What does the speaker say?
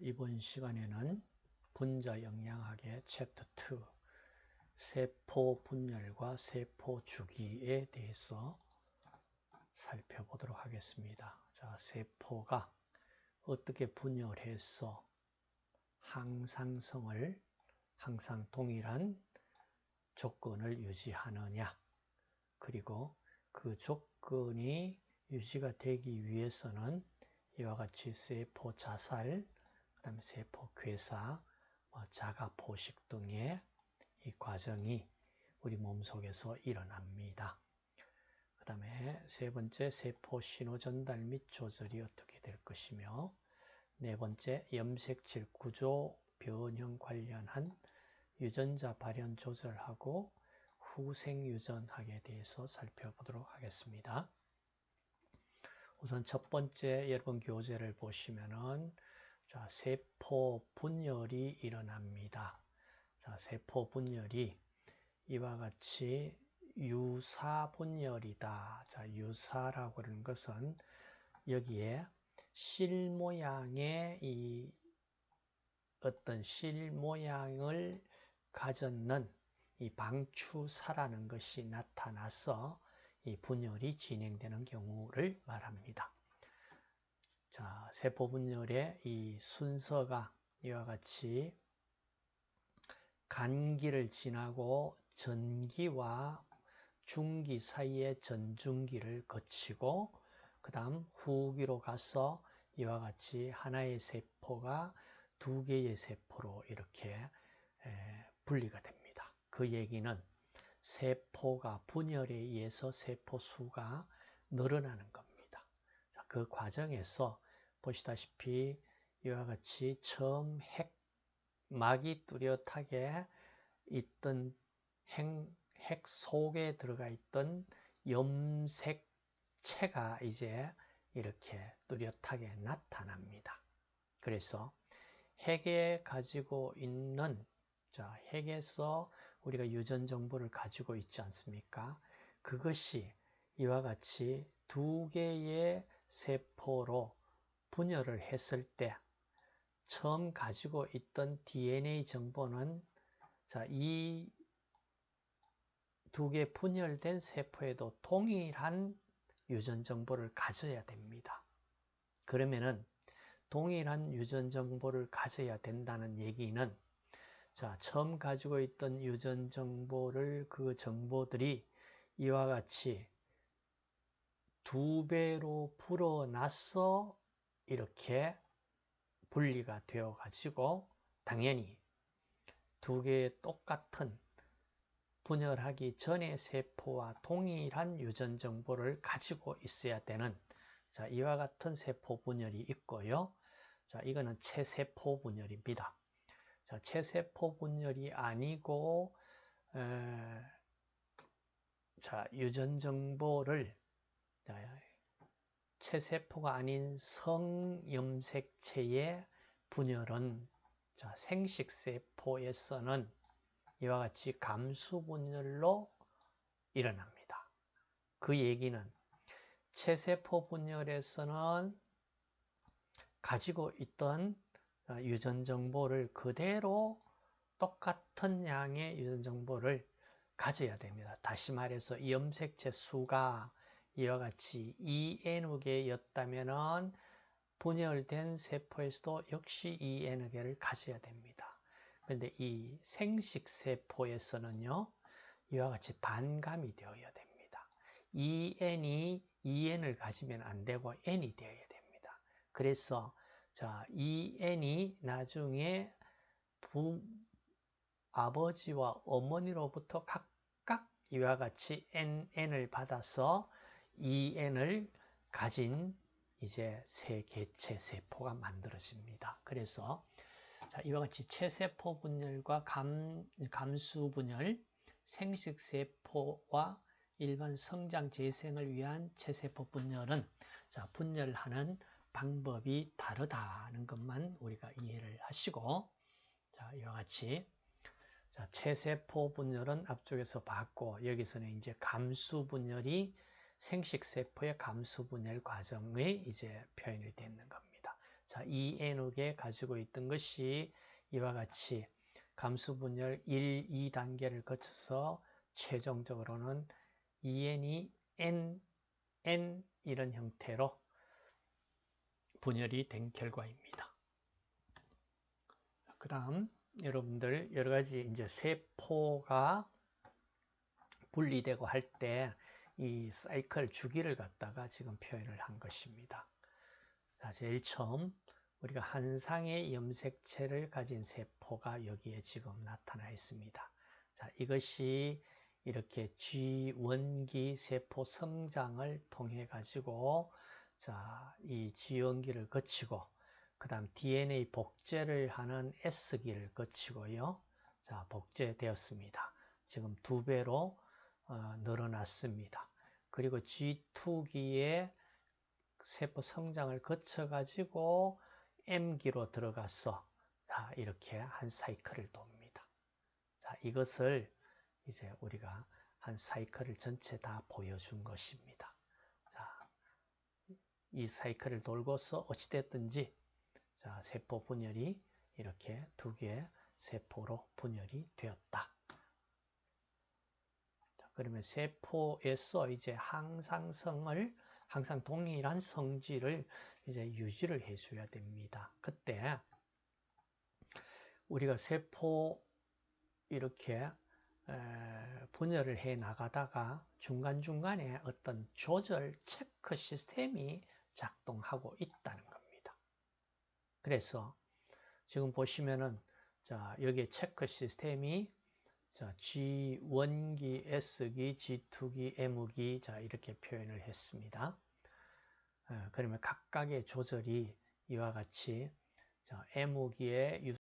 이번 시간에는 분자 영양학의 챕터 2 세포 분열과 세포 주기에 대해서 살펴보도록 하겠습니다. 자, 세포가 어떻게 분열해서 항상성을 항상 동일한 조건을 유지하느냐 그리고 그 조건이 유지가 되기 위해서는 이와 같이 세포 자살, 그 다음에 세포 괴사, 뭐 자가 포식 등의 이 과정이 우리 몸 속에서 일어납니다. 그 다음에 세 번째 세포 신호 전달 및 조절이 어떻게 될 것이며 네 번째 염색질 구조 변형 관련한 유전자 발현 조절하고 후생 유전학에 대해서 살펴보도록 하겠습니다. 우선 첫 번째 여러분 교재를 보시면은 자, 세포 분열이 일어납니다. 자, 세포 분열이 이와 같이 유사 분열이다. 자, 유사라고 하는 것은 여기에 실 모양의 이 어떤 실 모양을 가졌는 이 방추사라는 것이 나타나서 이 분열이 진행되는 경우를 말합니다. 자, 세포 분열의 이 순서가 이와 같이 간기를 지나고 전기와 중기 사이의 전중기를 거치고 그 다음 후기로 가서 이와 같이 하나의 세포가 두 개의 세포로 이렇게 분리가 됩니다. 그 얘기는 세포가 분열에 의해서 세포 수가 늘어나는 겁니다. 자, 그 과정에서 보시다시피 이와 같이 처음 핵 막이 뚜렷하게 있던 핵, 핵 속에 들어가 있던 염색체가 이제 이렇게 뚜렷하게 나타납니다. 그래서 핵에 가지고 있는 자, 핵에서 우리가 유전 정보를 가지고 있지 않습니까? 그것이 이와 같이 두 개의 세포로 분열을 했을 때 처음 가지고 있던 DNA 정보는 자, 이 두 개 분열된 세포에도 동일한 유전 정보를 가져야 됩니다. 그러면은 동일한 유전 정보를 가져야 된다는 얘기는 자, 처음 가지고 있던 유전 정보를 그 정보들이 이와 같이 두 배로 불어나서 이렇게 분리가 되어 가지고 당연히 두 개의 똑같은 분열하기 전의 세포와 동일한 유전 정보를 가지고 있어야 되는 자, 이와 같은 세포 분열이 있고요. 자, 이거는 체세포 분열입니다. 자, 체세포 분열이 아니고 에, 자, 유전 정보를 자, 체세포가 아닌 성염색체의 분열은 자, 생식세포에서는 이와 같이 감수 분열로 일어납니다. 그 얘기는 체세포 분열에서는 가지고 있던 어, 유전 정보를 그대로 똑같은 양의 유전 정보를 가져야 됩니다. 다시 말해서 염색체 수가 이와 같이 EN개였다면 분열된 세포에서도 역시 EN개를 가져야 됩니다. 그런데 이 생식세포에서는요, 이와 같이 반감이 되어야 됩니다. EN이 EN을 가지면 안 되고 N이 되어야 됩니다. 그래서 자, 이 n이 나중에 부, 아버지와 어머니로부터 각각 이와 같이 n, n을 받아서 이 n을 가진 이제 새 개체 세포가 만들어집니다. 그래서 자, 이와 같이 체세포 분열과 감, 감수 분열, 생식 세포와 일반 성장 재생을 위한 체세포 분열은 자, 분열하는 방법이 다르다는 것만 우리가 이해를 하시고 자 이와 같이 자, 체세포 분열은 앞쪽에서 봤고 여기서는 이제 감수 분열이 생식세포의 감수 분열 과정의 이제 표현이 되는 겁니다. 자, 이 N옥에 가지고 있던 것이 이와 같이 감수 분열 1, 2단계를 거쳐서 최종적으로는 EN이 N, N 이런 형태로 분열이 된 결과입니다. 그 다음 여러분들 여러 가지 이제 세포가 분리되고 할 때 이 사이클 주기를 갖다가 지금 표현을 한 것입니다. 자, 제일 처음 우리가 한 상의 염색체를 가진 세포가 여기에 지금 나타나 있습니다. 자, 이것이 이렇게 G원기 세포 성장을 통해 가지고 자, 이 G원기를 거치고 그 다음 DNA 복제를 하는 S기를 거치고요. 자, 복제되었습니다. 지금 두 배로 어, 늘어났습니다. 그리고 G2기에 세포 성장을 거쳐 가지고 M기로 들어가서 자, 이렇게 한 사이클을 돕니다. 자, 이것을 이제 우리가 한 사이클을 전체 다 보여준 것입니다. 자, 이 사이클을 돌고서 어찌됐든지 자, 세포 분열이 이렇게 두 개의 세포로 분열이 되었다. 자, 그러면 세포에서 이제 항상성을 항상 동일한 성질을 이제 유지를 해줘야 됩니다. 그때 우리가 세포 이렇게 분열을 해 나가다가 중간중간에 어떤 조절 체크 시스템이 작동하고 있다는 겁니다. 그래서 지금 보시면은 자, 여기에 체크 시스템이 자, G1기, S기, G2기, M기 자, 이렇게 표현을 했습니다. 그러면 각각의 조절이 이와 같이 자, M기의